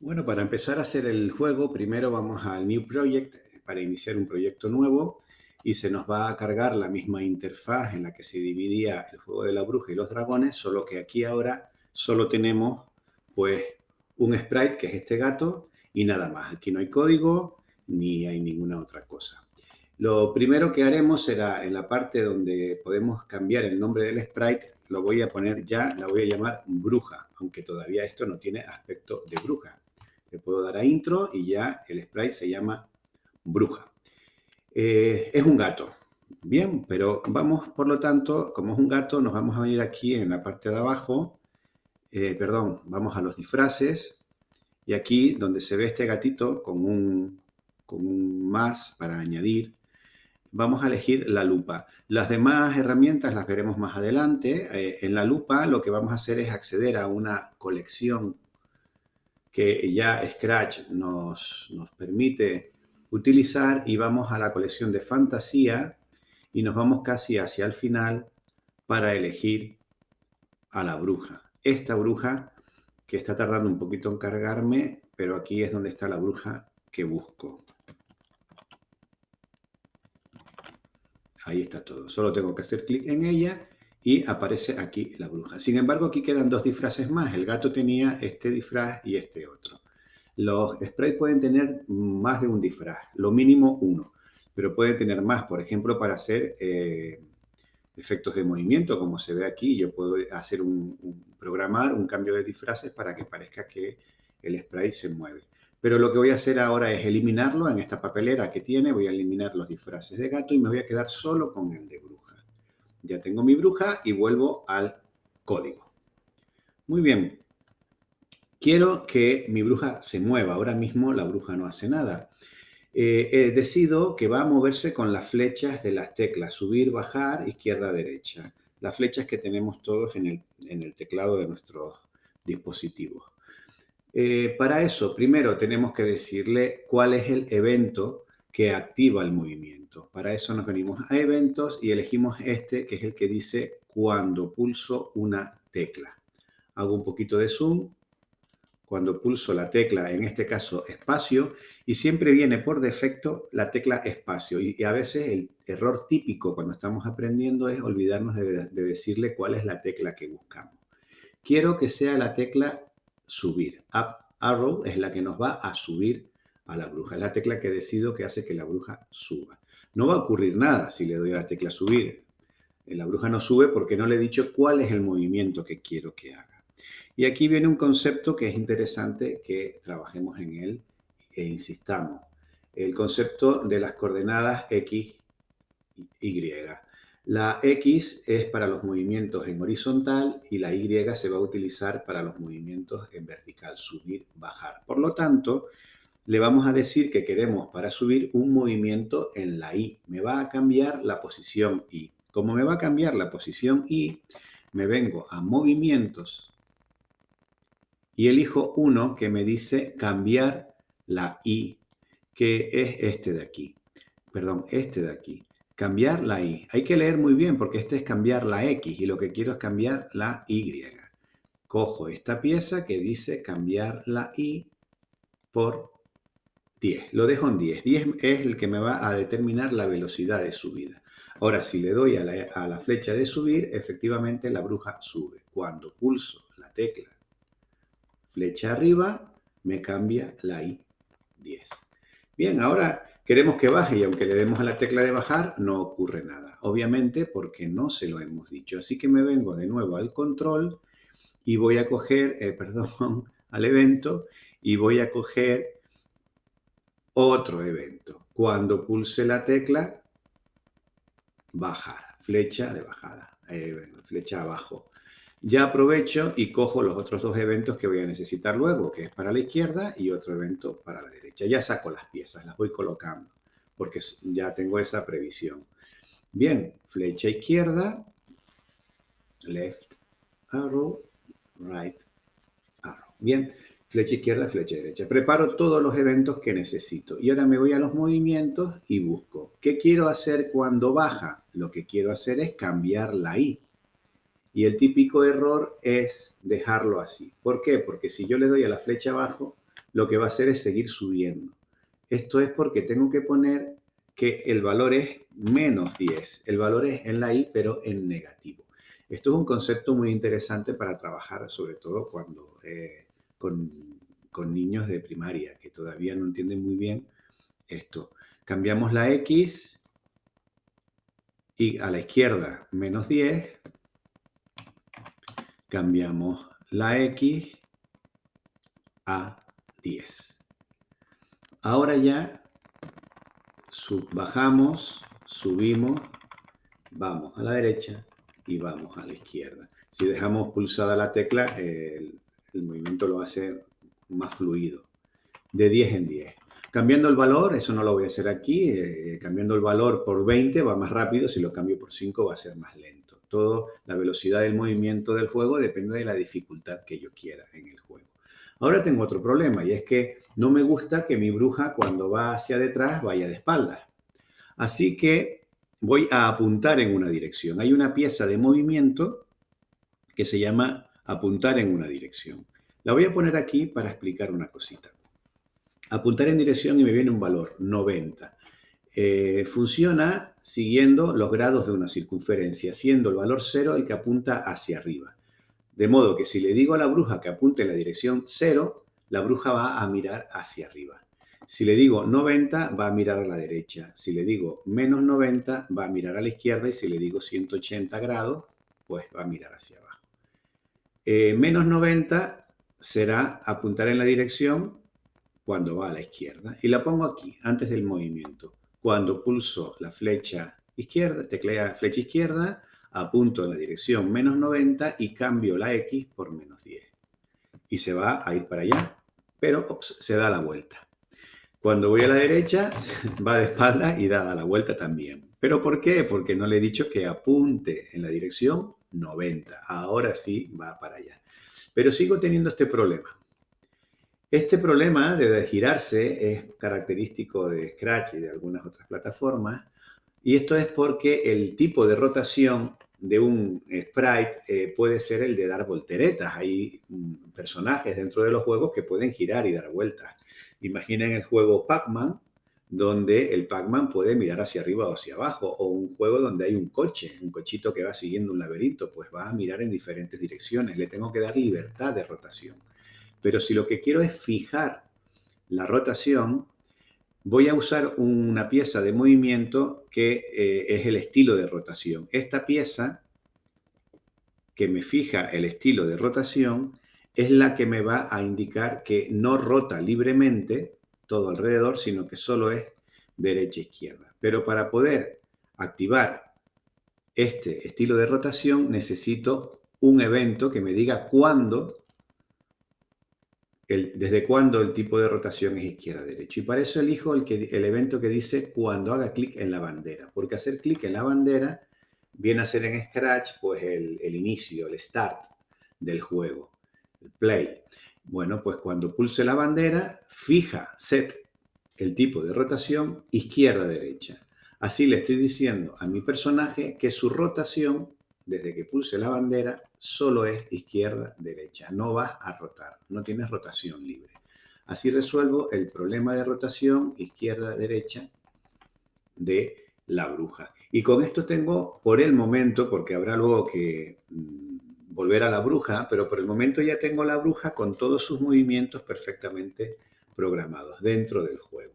Bueno, para empezar a hacer el juego, primero vamos al New Project para iniciar un proyecto nuevo y se nos va a cargar la misma interfaz en la que se dividía el juego de la bruja y los dragones, solo que aquí ahora solo tenemos pues un sprite que es este gato y nada más. Aquí no hay código ni hay ninguna otra cosa. Lo primero que haremos será en la parte donde podemos cambiar el nombre del sprite, lo voy a poner ya, la voy a llamar bruja, aunque todavía esto no tiene aspecto de bruja. Le puedo dar a intro y ya el sprite se llama bruja. Eh, es un gato. Bien, pero vamos, por lo tanto, como es un gato, nos vamos a venir aquí en la parte de abajo. Eh, perdón, vamos a los disfraces. Y aquí, donde se ve este gatito con un, con un más para añadir, vamos a elegir la lupa. Las demás herramientas las veremos más adelante. Eh, en la lupa lo que vamos a hacer es acceder a una colección que ya Scratch nos, nos permite utilizar y vamos a la colección de fantasía y nos vamos casi hacia el final para elegir a la bruja. Esta bruja que está tardando un poquito en cargarme, pero aquí es donde está la bruja que busco. Ahí está todo. Solo tengo que hacer clic en ella y aparece aquí la bruja. Sin embargo, aquí quedan dos disfraces más. El gato tenía este disfraz y este otro. Los sprites pueden tener más de un disfraz, lo mínimo uno, pero pueden tener más, por ejemplo, para hacer eh, efectos de movimiento, como se ve aquí. Yo puedo hacer un, programar un cambio de disfraces para que parezca que el sprite se mueve. Pero lo que voy a hacer ahora es eliminarlo en esta papelera que tiene. Voy a eliminar los disfraces de gato y me voy a quedar solo con el de. Ya tengo mi bruja y vuelvo al código. Muy bien. Quiero que mi bruja se mueva. Ahora mismo la bruja no hace nada. Eh, decido que va a moverse con las flechas de las teclas. Subir, bajar, izquierda, derecha. Las flechas que tenemos todos en el, teclado de nuestros dispositivos. Eh, para eso, primero tenemos que decirle cuál es el evento que activa el movimiento. Para eso nos venimos a eventos y elegimos este que es el que dice cuando pulso una tecla. Hago un poquito de zoom cuando pulso la tecla, en este caso espacio, y siempre viene por defecto la tecla espacio. Y, a veces el error típico cuando estamos aprendiendo es olvidarnos de, de decirle cuál es la tecla que buscamos. Quiero que sea la tecla subir. Up arrow es la que nos va a subir a la bruja. Es la tecla que decido que hace que la bruja suba. No va a ocurrir nada si le doy a la tecla subir. Eh, la bruja no sube porque no le he dicho cuál es el movimiento que quiero que haga. Y aquí viene un concepto que es interesante que trabajemos en él e insistamos. El concepto de las coordenadas X, Y. La X es para los movimientos en horizontal y la Y se va a utilizar para los movimientos en vertical, subir, bajar. Por lo tanto, le vamos a decir que queremos para subir un movimiento en la Y. Me va a cambiar la posición Y. Como me va a cambiar la posición Y, me vengo a movimientos y elijo uno que me dice cambiar la Y, que es este de aquí. Perdón, este de aquí. Cambiar la Y. Hay que leer muy bien porque este es cambiar la X y lo que quiero es cambiar la Y. Cojo esta pieza que dice cambiar la Y por 10. Lo dejo en 10. 10 es el que me va a determinar la velocidad de subida. Ahora, si le doy a la, flecha de subir, efectivamente la bruja sube. Cuando pulso la tecla flecha arriba, me cambia la I 10. Bien, ahora queremos que baje y aunque le demos a la tecla de bajar, no ocurre nada. Obviamente porque no se lo hemos dicho. Así que me vengo de nuevo al control y voy a coger, eh, perdón, al evento y voy a coger otro evento. Cuando pulse la tecla, bajar, flecha de bajada, eh, flecha abajo. Ya aprovecho y cojo los otros dos eventos que voy a necesitar luego, que es para la izquierda y otro evento para la derecha. Ya saco las piezas, las voy colocando, porque ya tengo esa previsión. Bien, flecha izquierda, left arrow, right arrow. Bien, flecha izquierda, flecha derecha. Preparo todos los eventos que necesito. Y ahora me voy a los movimientos y busco. ¿Qué quiero hacer cuando baja? Lo que quiero hacer es cambiar la I. Y el típico error es dejarlo así. ¿Por qué? Porque si yo le doy a la flecha abajo, lo que va a hacer es seguir subiendo. Esto es porque tengo que poner que el valor es menos 10. El valor es en la i, pero en negativo. Esto es un concepto muy interesante para trabajar, sobre todo cuando eh, con, niños de primaria, que todavía no entienden muy bien esto. Cambiamos la x y a la izquierda menos 10. Cambiamos la x a 10. Ahora ya bajamos, subimos, vamos a la derecha y vamos a la izquierda. Si dejamos pulsada la tecla, el, movimiento lo hace más fluido, de 10 en 10. Cambiando el valor, eso no lo voy a hacer aquí, eh, cambiando el valor por 20 va más rápido, si lo cambio por 5 va a ser más lento. Todo, la velocidad del movimiento del juego depende de la dificultad que yo quiera en el juego. Ahora tengo otro problema y es que no me gusta que mi bruja cuando va hacia detrás vaya de espaldas. Así que voy a apuntar en una dirección. Hay una pieza de movimiento que se llama apuntar en una dirección. La voy a poner aquí para explicar una cosita. Apuntar en dirección y me viene un valor, 90. Eh, funciona siguiendo los grados de una circunferencia, siendo el valor 0 el que apunta hacia arriba. De modo que si le digo a la bruja que apunte en la dirección 0, la bruja va a mirar hacia arriba. Si le digo 90, va a mirar a la derecha. Si le digo menos 90, va a mirar a la izquierda. Y si le digo 180 grados, pues va a mirar hacia abajo. Eh, menos 90 será apuntar en la dirección cuando va a la izquierda. Y la pongo aquí, antes del movimiento. Cuando pulso la flecha izquierda, teclea flecha izquierda, apunto en la dirección menos 90 y cambio la X por menos 10. Y se va a ir para allá, pero se da la vuelta. Cuando voy a la derecha, va de espalda y da la vuelta también. ¿Pero por qué? Porque no le he dicho que apunte en la dirección 90. Ahora sí va para allá. Pero sigo teniendo este problema. Este problema de girarse es característico de Scratch y de algunas otras plataformas y esto es porque el tipo de rotación de un sprite eh, puede ser el de dar volteretas. Hay mm, personajes dentro de los juegos que pueden girar y dar vueltas. Imaginen el juego Pac-Man, donde el Pac-Man puede mirar hacia arriba o hacia abajo, o un juego donde hay un coche, un cochito que va siguiendo un laberinto, pues va a mirar en diferentes direcciones. Le tengo que dar libertad de rotación. Pero si lo que quiero es fijar la rotación, voy a usar una pieza de movimiento que eh, es el estilo de rotación. Esta pieza que me fija el estilo de rotación es la que me va a indicar que no rota libremente todo alrededor, sino que solo es derecha-izquierda. E Pero para poder activar este estilo de rotación necesito un evento que me diga cuándo desde cuándo el tipo de rotación es izquierda-derecha. Y para eso elijo el, que, el evento que dice cuando haga clic en la bandera, porque hacer clic en la bandera viene a ser en Scratch pues el, el inicio, el start del juego, el play. Bueno, pues cuando pulse la bandera, fija, set el tipo de rotación izquierda-derecha. Así le estoy diciendo a mi personaje que su rotación desde que pulse la bandera, solo es izquierda-derecha. No vas a rotar, no tienes rotación libre. Así resuelvo el problema de rotación izquierda-derecha de la bruja. Y con esto tengo, por el momento, porque habrá luego que mm, volver a la bruja, pero por el momento ya tengo la bruja con todos sus movimientos perfectamente programados dentro del juego.